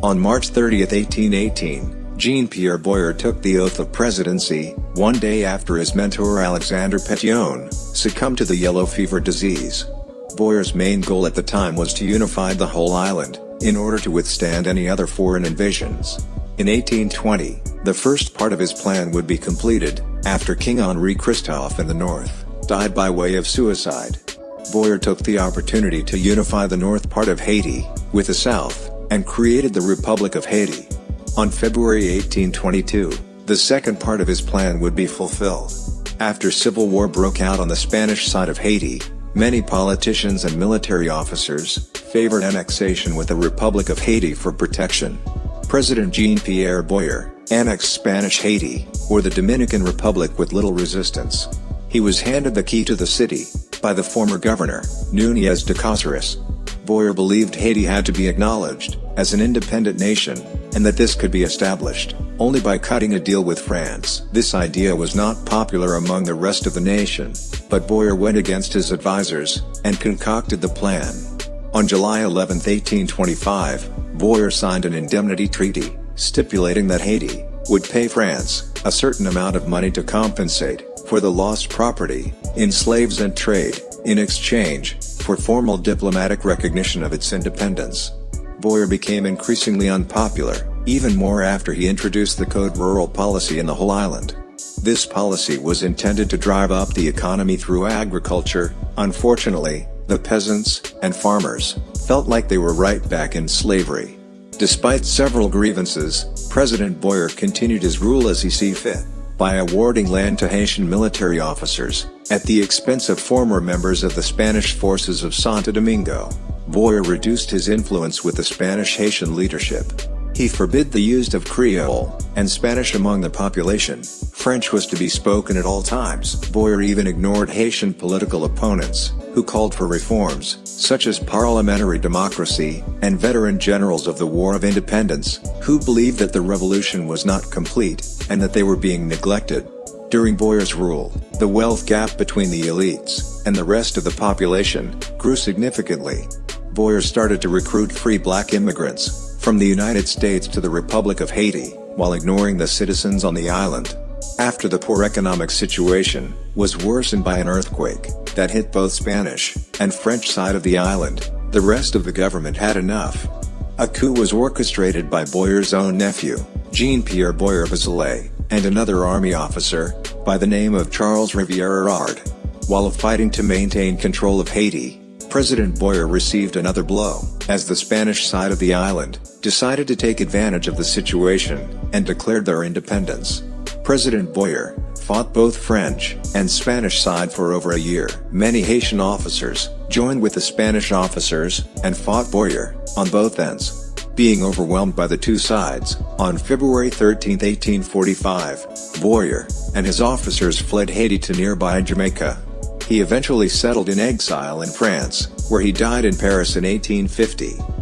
On March 30, 1818, Jean-Pierre Boyer took the oath of presidency, one day after his mentor Alexandre Pétion succumbed to the yellow fever disease. Boyer's main goal at the time was to unify the whole island, in order to withstand any other foreign invasions. In 1820, the first part of his plan would be completed, after King Henri Christophe in the north, died by way of suicide. Boyer took the opportunity to unify the north part of Haiti, with the south, and created the Republic of Haiti. On February 1822, the second part of his plan would be fulfilled. After civil war broke out on the Spanish side of Haiti, many politicians and military officers favored annexation with the Republic of Haiti for protection. President Jean-Pierre Boyer annexed Spanish Haiti, or the Dominican Republic with little resistance. He was handed the key to the city, by the former governor, Nunez de Caceres. Boyer believed Haiti had to be acknowledged, as an independent nation, and that this could be established, only by cutting a deal with France. This idea was not popular among the rest of the nation, but Boyer went against his advisors, and concocted the plan. On July 11, 1825, Boyer signed an indemnity treaty, stipulating that Haiti, would pay France, a certain amount of money to compensate, for the lost property, in slaves and trade, in exchange, for formal diplomatic recognition of its independence. Boyer became increasingly unpopular, even more after he introduced the Code Rural policy in the whole island. This policy was intended to drive up the economy through agriculture, unfortunately, the peasants and farmers felt like they were right back in slavery. Despite several grievances, President Boyer continued his rule as he see fit, by awarding land to Haitian military officers, at the expense of former members of the Spanish forces of Santo Domingo. Boyer reduced his influence with the Spanish-Haitian leadership. He forbid the use of Creole and Spanish among the population, French was to be spoken at all times. Boyer even ignored Haitian political opponents, who called for reforms, such as parliamentary democracy, and veteran generals of the War of Independence, who believed that the revolution was not complete, and that they were being neglected. During Boyer's rule, the wealth gap between the elites and the rest of the population grew significantly, Boyer started to recruit free black immigrants, from the United States to the Republic of Haiti, while ignoring the citizens on the island. After the poor economic situation was worsened by an earthquake that hit both Spanish and French side of the island, the rest of the government had enough. A coup was orchestrated by Boyer's own nephew, Jean-Pierre Boyer Bachelet, and another army officer, by the name of Charles Riviere Hérard. While fighting to maintain control of Haiti, President Boyer received another blow, as the Spanish side of the island, decided to take advantage of the situation, and declared their independence. President Boyer, fought both French and Spanish side for over a year. Many Haitian officers, joined with the Spanish officers, and fought Boyer, on both ends. Being overwhelmed by the two sides, on February 13, 1845, Boyer, and his officers fled Haiti to nearby Jamaica. He eventually settled in exile in France, where he died in Paris in 1850.